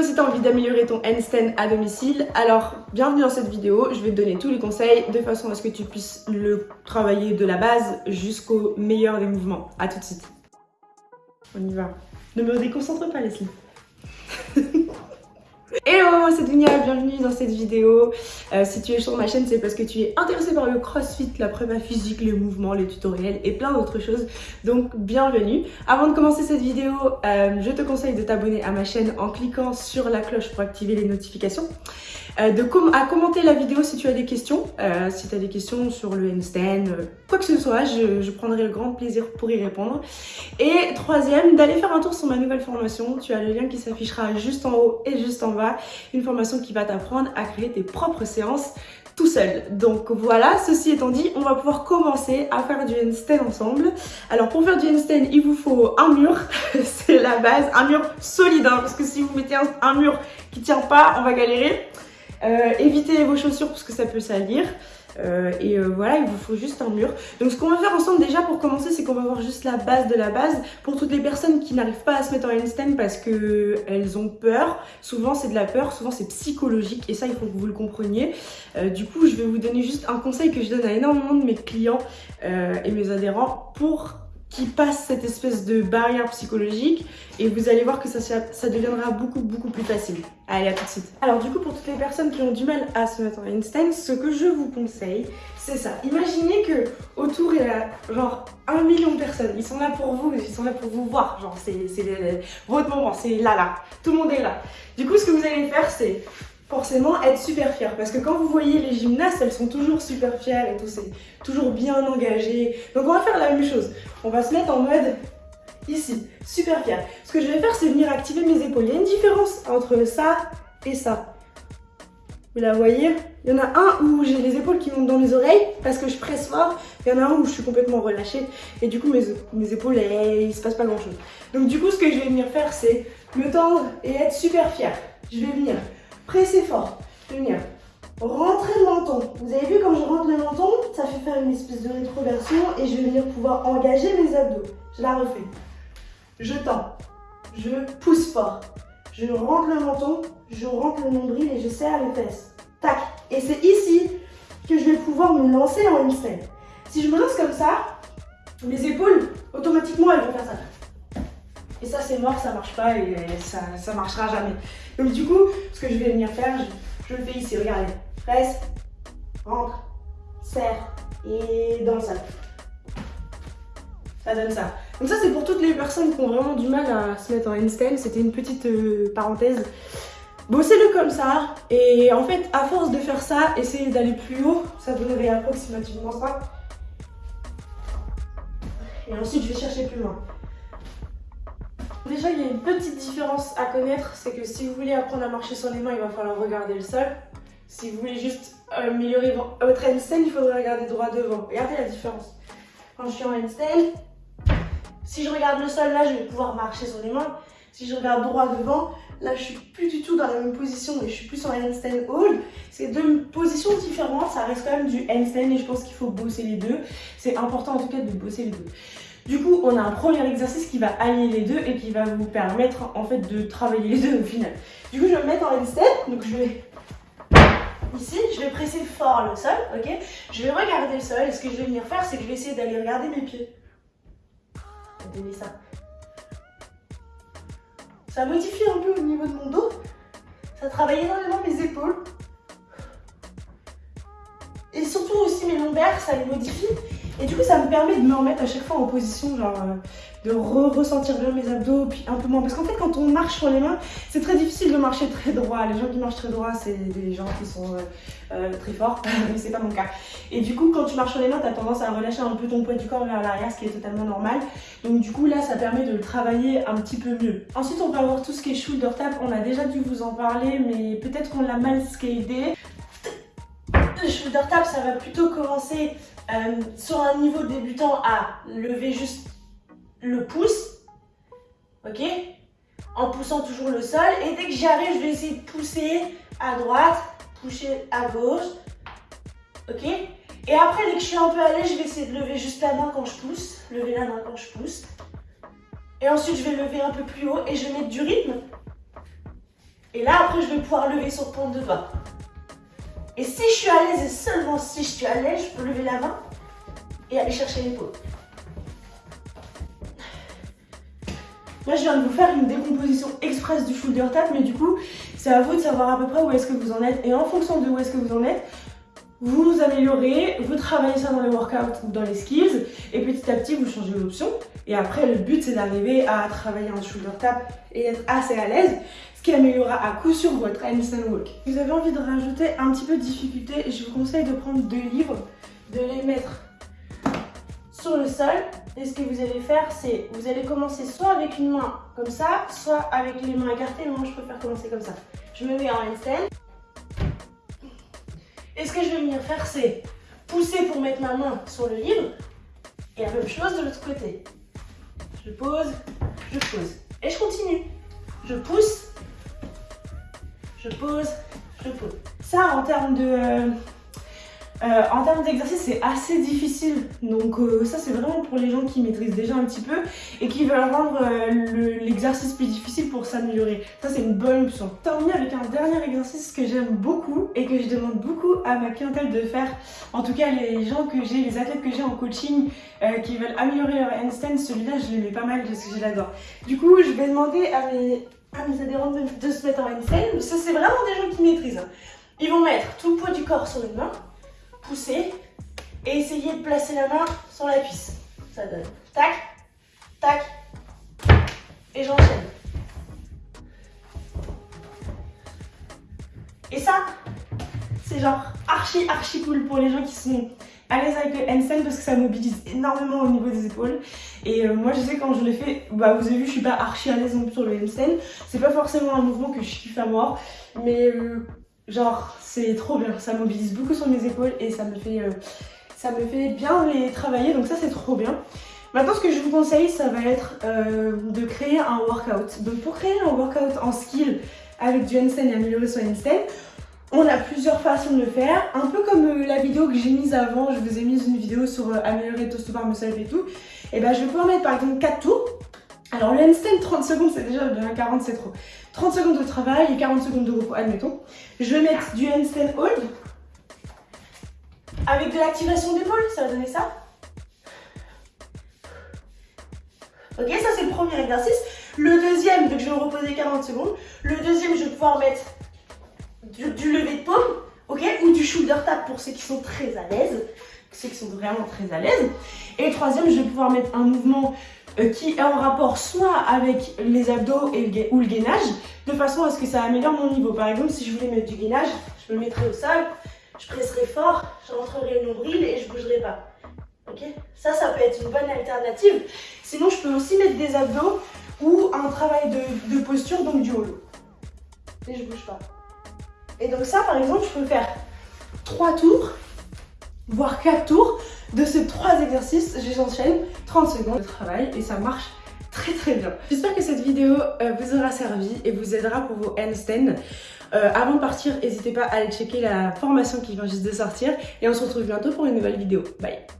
Si tu as envie d'améliorer ton handstand à domicile, alors bienvenue dans cette vidéo. Je vais te donner tous les conseils de façon à ce que tu puisses le travailler de la base jusqu'au meilleur des mouvements. A tout de suite. On y va. Ne me déconcentre pas Leslie. Hello, c'est Dunia, bienvenue dans cette vidéo. Euh, si tu es sur ma chaîne, c'est parce que tu es intéressé par le crossfit, la prépa physique, les mouvements, les tutoriels et plein d'autres choses. Donc, bienvenue. Avant de commencer cette vidéo, euh, je te conseille de t'abonner à ma chaîne en cliquant sur la cloche pour activer les notifications. Euh, à commenter la vidéo si tu as des questions. si tu as des questions sur le handstand, quoi que ce soit, je, prendrai le grand plaisir pour y répondre. Et troisième, d'aller faire un tour sur ma nouvelle formation. Tu as le lien qui s'affichera juste en haut et juste en bas une formation qui va t'apprendre à créer tes propres séances tout seul. Donc voilà, ceci étant dit, on va pouvoir commencer à faire du handstand ensemble. Alors pour faire du handstand, il vous faut un mur, c'est la base, un mur solide, hein, parce que si vous mettez un, mur qui tient pas, on va galérer. Euh, évitez vos chaussures parce que ça peut salir. Euh, et euh, voilà, il vous faut juste un mur. Donc ce qu'on va faire ensemble déjà pour commencer, c'est qu'on va voir juste la base de la base. Pour toutes les personnes qui n'arrivent pas à se mettre en handstand parce qu'elles ont peur, souvent c'est de la peur, souvent c'est psychologique et ça il faut que vous le compreniez. Euh, du coup, je vais vous donner juste un conseil que je donne à énormément de mes clients et mes adhérents pour qui passe cette espèce de barrière psychologique et vous allez voir que ça, ça deviendra beaucoup beaucoup plus facile. Allez, à tout de suite. Alors du coup, pour toutes les personnes qui ont du mal à se mettre en handstand, ce que je vous conseille, c'est ça. Imaginez que autour il y a genre un million de personnes. Ils sont là pour vous, ils sont là pour vous voir. Genre, c'est votre moment, c'est là là. Tout le monde est là. Du coup, ce que vous allez faire, c'est forcément être super fier parce que quand vous voyez les gymnastes elles sont toujours super fières et tout c'est toujours bien engagé. Donc on va faire la même chose. On va se mettre en mode ici super fier ce que je vais faire c'est venir activer mes épaules. Il y a une différence entre ça et ça. Vous la voyez? Il y en a un où j'ai les épaules qui montent dans mes oreilles parce que je presse fort. Il y en a un où je suis complètement relâchée. Et du coup mes, mes épaules elles, il se passe pas grand chose donc du coup ce que je vais venir faire c'est me tendre et être super fier je vais venir Pressez fort. Venir rentrer le menton. Vous avez vu quand je rentre le menton, ça fait faire une espèce de rétroversion et je vais venir pouvoir engager mes abdos. Je la refais. Je tends. Je pousse fort. Je rentre le menton, je rentre le nombril et je serre les fesses. Tac. Et c'est ici que je vais pouvoir me lancer en une. Si je me lance comme ça, mes épaules, automatiquement, elles vont faire ça. Et ça, c'est mort, ça marche pas et ça, ça marchera jamais. Donc du coup, ce que je vais venir faire, je, le fais ici, regardez. Presse, rentre, serre et dans le sac. Ça donne ça. Donc ça, c'est pour toutes les personnes qui ont vraiment du mal à se mettre en handstand. C'était une petite euh, parenthèse. Bossez-le comme ça. Et en fait, à force de faire ça, essayez d'aller plus haut. Ça donnerait approximativement ça. Et ensuite, je vais chercher plus loin. Déjà, il y a une petite différence à connaître, c'est que si vous voulez apprendre à marcher sur les mains, il va falloir regarder le sol. Si vous voulez juste améliorer votre handstand, il faudrait regarder droit devant. Regardez la différence. Quand je suis en handstand, si je regarde le sol, là, je vais pouvoir marcher sur les mains. Si je regarde droit devant, là, je suis plus du tout dans la même position, mais je suis plus en handstand hold. C'est deux positions différentes, ça reste quand même du handstand et je pense qu'il faut bosser les deux. C'est important en tout cas de bosser les deux. Du coup, on a un premier exercice qui va allier les deux et qui va vous permettre en fait de travailler les deux au final. Du coup, je vais me mettre en handstand. Donc, je vais ici, je vais presser fort le sol, ok? Je vais regarder le sol et ce que je vais venir faire, c'est que je vais essayer d'aller regarder mes pieds. Donner ça. Ça modifie un peu au niveau de mon dos. Ça travaille énormément mes épaules. Et surtout aussi mes lombaires, ça les modifie. Et du coup, ça me permet de me remettre à chaque fois en position, genre euh, de ressentir bien mes abdos, puis un peu moins. Parce qu'en fait, quand on marche sur les mains, c'est très difficile de marcher très droit. Les gens qui marchent très droit, c'est des gens qui sont euh, euh, très forts, mais c'est pas mon cas. Et du coup, quand tu marches sur les mains, tu as tendance à relâcher un peu ton poids du corps vers l'arrière, ce qui est totalement normal. Donc du coup, là, ça permet de travailler un petit peu mieux. Ensuite, on peut avoir tout ce qui est shoulder tap. On a déjà dû vous en parler, mais peut-être qu'on l'a mal scalé. Le shoulder tap, ça va plutôt commencer euh, sur un niveau débutant à lever juste le pouce, ok En poussant toujours le sol. Et dès que j'y arrive, je vais essayer de pousser à droite, pousser à gauche, ok Et après, dès que je suis un peu allée, je vais essayer de lever juste la main quand je pousse, lever la main quand je pousse. Et ensuite, je vais lever un peu plus haut et je vais mettre du rythme. Et là, après, je vais pouvoir lever sur pointe de bas. Et si je suis à l'aise, et seulement si je suis à l'aise, je peux lever la main et aller chercher l'épaule. Là, je viens de vous faire une décomposition express du shoulder tap, mais du coup, c'est à vous de savoir à peu près où est-ce que vous en êtes. Et en fonction de où est-ce que vous en êtes, vous améliorez, vous travaillez ça dans les workouts ou dans les skills, et petit à petit, vous changez l'option. Et après, le but, c'est d'arriver à travailler en shoulder tap et être assez à l'aise, ce qui améliorera à coup sûr votre handstand walk. Si vous avez envie de rajouter un petit peu de difficulté, je vous conseille de prendre deux livres, de les mettre sur le sol. Et ce que vous allez faire, c'est vous allez commencer soit avec une main comme ça, soit avec les mains écartées. Moi, je préfère commencer comme ça. Je me mets en handstand. Et ce que je vais venir faire, c'est pousser pour mettre ma main sur le livre. Et la même chose de l'autre côté. Je pose, je pose. Et je continue. Je pousse, je pose, je pose. Ça, en termes de... Euh, en termes d'exercice, c'est assez difficile. Donc euh, ça, c'est vraiment pour les gens qui maîtrisent déjà un petit peu et qui veulent rendre euh, l'exercice plus difficile pour s'améliorer. Ça, c'est une bonne option. Terminer avec un dernier exercice que j'aime beaucoup et que je demande beaucoup à ma clientèle de faire. En tout cas, les gens que j'ai, les athlètes que j'ai en coaching qui veulent améliorer leur handstand, celui-là, je le mets pas mal parce que je l'adore. Du coup, je vais demander à mes, adhérents de, se mettre en handstand. Ça, c'est vraiment des gens qui maîtrisent. Hein. Ils vont mettre tout le poids du corps sur une main pousser et essayer de placer la main sur la cuisse. Ça donne tac, tac, et j'enchaîne. Et ça, c'est genre archi archi cool pour les gens qui sont à l'aise avec le handstand parce que ça mobilise énormément au niveau des épaules. Et euh, moi je sais quand je l'ai fait, bah vous avez vu je suis pas archi à l'aise non plus sur le handstand. C'est pas forcément un mouvement que je kiffe à moi, mais euh, Genre, c'est trop bien. Ça mobilise beaucoup sur mes épaules et ça me fait, euh, ça me fait bien les travailler. Donc ça, c'est trop bien. Maintenant, ce que je vous conseille, ça va être euh, de créer un workout. Donc pour créer un workout en skill avec du handstand et améliorer son handstand, on a plusieurs façons de le faire. Un peu comme euh, la vidéo que j'ai mise avant, je vous ai mis une vidéo sur améliorer le toast bar muscle et tout. Et ben je vais pouvoir mettre par exemple 4 tours. Alors le handstand 30 secondes c'est déjà bien, 40 c'est trop. 30 secondes de travail et 40 secondes de repos, admettons. Je vais mettre du handstand hold avec de l'activation d'épaule, ça va donner ça. Ok, ça c'est le premier exercice. Le deuxième, donc je vais me reposer 40 secondes. Le deuxième, je vais pouvoir mettre du, du lever de paume, ok, ou du shoulder tap pour ceux qui sont très à l'aise, ceux qui sont vraiment très à l'aise. Et le troisième, je vais pouvoir mettre un mouvement qui est en rapport soit avec les abdos et ou le gainage, de façon à ce que ça améliore mon niveau. Par exemple, si je voulais mettre du gainage, je me mettrais au sol, je presserais fort, je rentrerai le nombril et je bougerai pas. Ok? Ça, ça peut être une bonne alternative. Sinon, je peux aussi mettre des abdos ou un travail de, posture, donc du holo. Et je bouge pas. Et donc ça, par exemple, je peux faire 3 tours, voire 4 tours de ces trois exercices, j'enchaîne 30 secondes de travail et ça marche très très bien. J'espère que cette vidéo euh, vous aura servi et vous aidera pour vos handstands. Euh, avant de partir, n'hésitez pas à aller checker la formation qui vient juste de sortir et on se retrouve bientôt pour une nouvelle vidéo. Bye